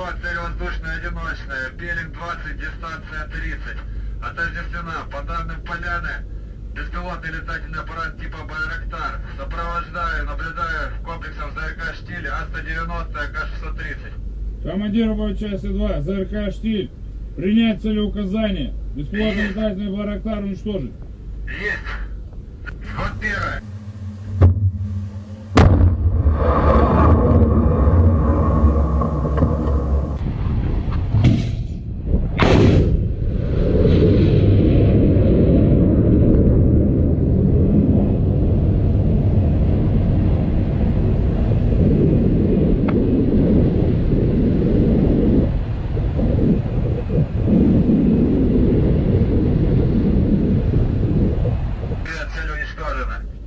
2, цель воздушная одиночная, Белинг 20, дистанция 30. Отождествлена, по данным Поляны, беспилотный летательный аппарат типа Байрактар. Сопровождаю, наблюдаю в комплексах ЗРК «Штиль» А-190, АК-630. Командир боевой части 2, ЗРК «Штиль». Принять целеуказание. Бесплатный Есть. летательный барактар уничтожить. Есть. história, né?